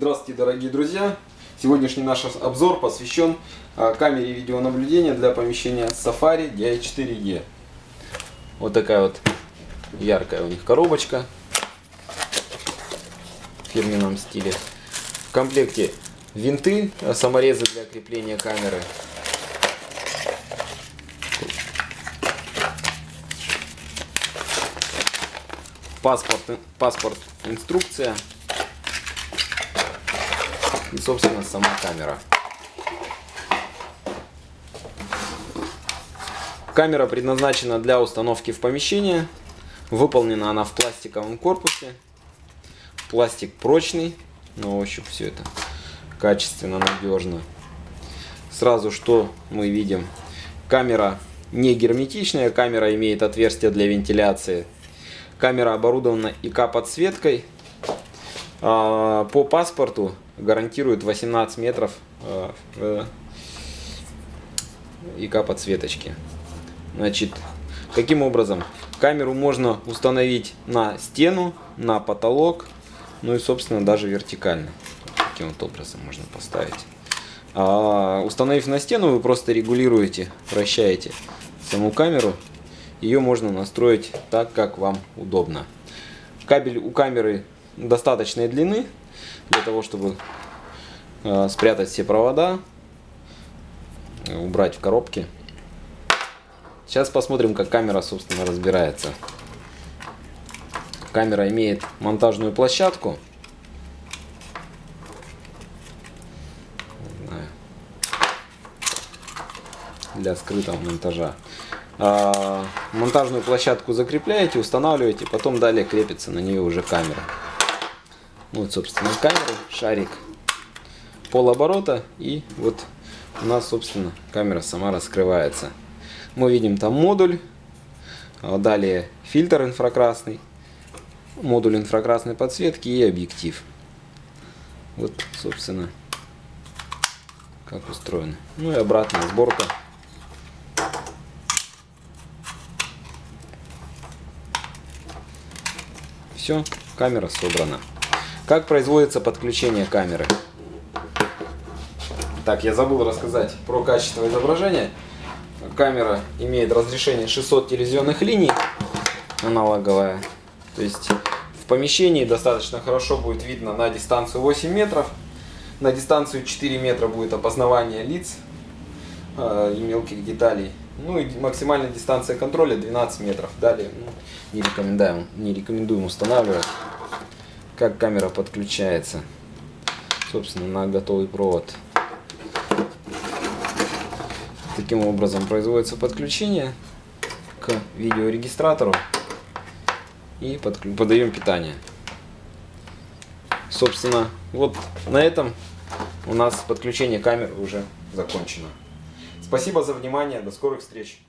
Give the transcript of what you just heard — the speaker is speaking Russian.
Здравствуйте, дорогие друзья! Сегодняшний наш обзор посвящен а, камере видеонаблюдения для помещения Safari DI4E. Вот такая вот яркая у них коробочка в фирменном стиле. В комплекте винты, а, саморезы для крепления камеры. Паспорт, паспорт, инструкция и, собственно, сама камера. Камера предназначена для установки в помещение. Выполнена она в пластиковом корпусе. Пластик прочный, на ощупь все это качественно, надежно. Сразу что мы видим? Камера не герметичная, камера имеет отверстие для вентиляции. Камера оборудована ИК-подсветкой. А, по паспорту гарантирует 18 метров э, ИК подсветочки. Значит, каким образом? Камеру можно установить на стену, на потолок, ну и, собственно, даже вертикально. Таким вот образом можно поставить. А установив на стену, вы просто регулируете, вращаете саму камеру. Ее можно настроить так, как вам удобно. Кабель у камеры достаточной длины для того, чтобы э, спрятать все провода, убрать в коробке. Сейчас посмотрим, как камера, собственно, разбирается. Камера имеет монтажную площадку. для скрытого монтажа. А, монтажную площадку закрепляете, устанавливаете, потом далее крепится на нее уже камера. Вот, собственно, камера, шарик, полоборота и вот у нас, собственно, камера сама раскрывается. Мы видим там модуль, а далее фильтр инфракрасный, модуль инфракрасной подсветки и объектив. Вот, собственно, как устроено. Ну и обратная сборка. Все, камера собрана. Как производится подключение камеры? Так, я забыл рассказать про качество изображения. Камера имеет разрешение 600 телевизионных линий, аналоговая. То есть в помещении достаточно хорошо будет видно на дистанцию 8 метров. На дистанцию 4 метра будет опознавание лиц э, и мелких деталей. Ну и максимальная дистанция контроля 12 метров. Далее ну, не, рекомендуем, не рекомендуем устанавливать как камера подключается, собственно, на готовый провод. Таким образом производится подключение к видеорегистратору и подаем питание. Собственно, вот на этом у нас подключение камеры уже закончено. Спасибо за внимание, до скорых встреч!